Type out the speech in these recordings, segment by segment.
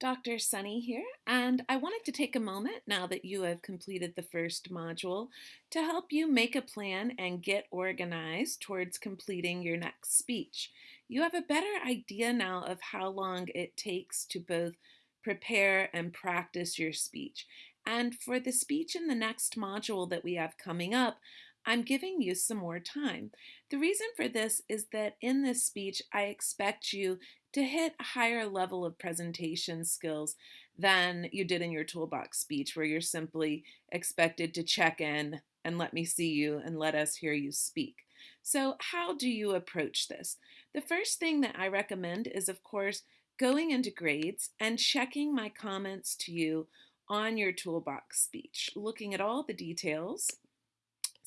Dr. Sunny here, and I wanted to take a moment now that you have completed the first module to help you make a plan and get organized towards completing your next speech. You have a better idea now of how long it takes to both prepare and practice your speech. And for the speech in the next module that we have coming up, I'm giving you some more time. The reason for this is that in this speech, I expect you to hit a higher level of presentation skills than you did in your toolbox speech, where you're simply expected to check in and let me see you and let us hear you speak. So, how do you approach this? The first thing that I recommend is, of course, going into grades and checking my comments to you on your toolbox speech, looking at all the details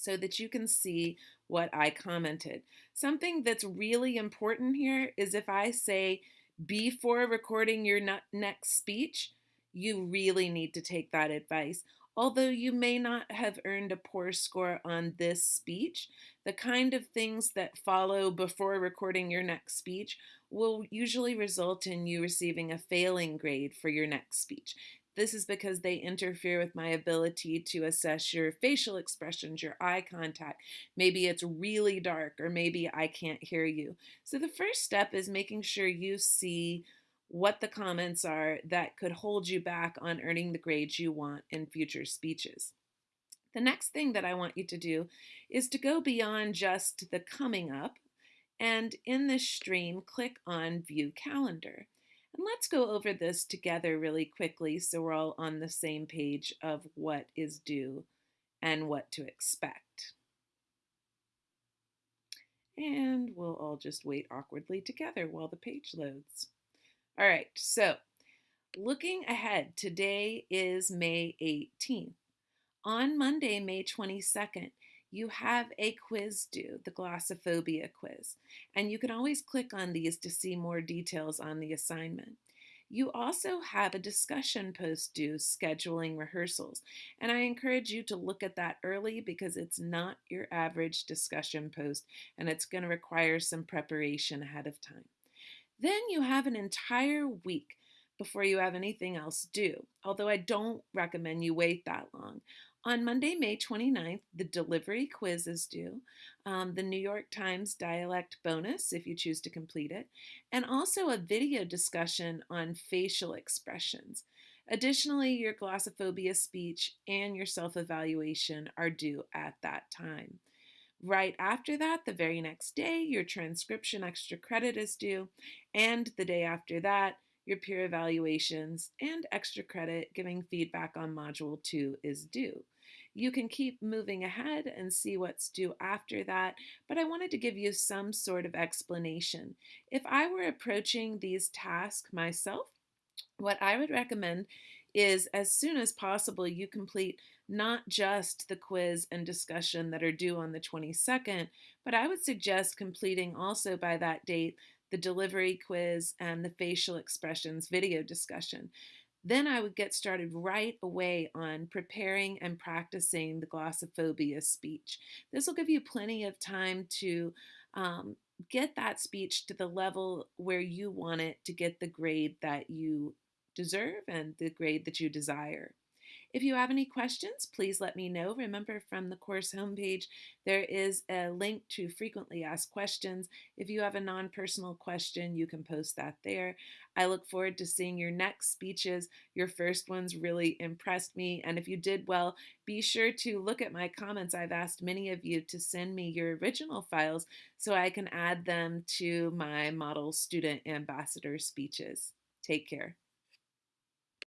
so that you can see what I commented. Something that's really important here is if I say before recording your next speech, you really need to take that advice. Although you may not have earned a poor score on this speech, the kind of things that follow before recording your next speech will usually result in you receiving a failing grade for your next speech. This is because they interfere with my ability to assess your facial expressions, your eye contact. Maybe it's really dark, or maybe I can't hear you. So, the first step is making sure you see what the comments are that could hold you back on earning the grades you want in future speeches. The next thing that I want you to do is to go beyond just the coming up and in this stream, click on View Calendar. And let's go over this together really quickly so we're all on the same page of what is due and what to expect. And we'll all just wait awkwardly together while the page loads. All right, so looking ahead, today is May 18th. On Monday, May 22nd, you have a quiz due, the glossophobia quiz, and you can always click on these to see more details on the assignment. You also have a discussion post due scheduling rehearsals, and I encourage you to look at that early because it's not your average discussion post and it's going to require some preparation ahead of time. Then you have an entire week before you have anything else due, although I don't recommend you wait that long. On Monday, May 29th, the delivery quiz is due, um, the New York Times dialect bonus if you choose to complete it, and also a video discussion on facial expressions. Additionally, your glossophobia speech and your self evaluation are due at that time. Right after that, the very next day, your transcription extra credit is due, and the day after that, your peer evaluations and extra credit giving feedback on Module 2 is due. You can keep moving ahead and see what's due after that, but I wanted to give you some sort of explanation. If I were approaching these tasks myself, what I would recommend is as soon as possible you complete not just the quiz and discussion that are due on the 22nd, but I would suggest completing also by that date the delivery quiz and the facial expressions video discussion. Then I would get started right away on preparing and practicing the glossophobia speech. This will give you plenty of time to um, get that speech to the level where you want it to get the grade that you deserve and the grade that you desire. If you have any questions, please let me know. Remember, from the course homepage, there is a link to frequently asked questions. If you have a non personal question, you can post that there. I look forward to seeing your next speeches. Your first ones really impressed me. And if you did well, be sure to look at my comments. I've asked many of you to send me your original files so I can add them to my model student ambassador speeches. Take care.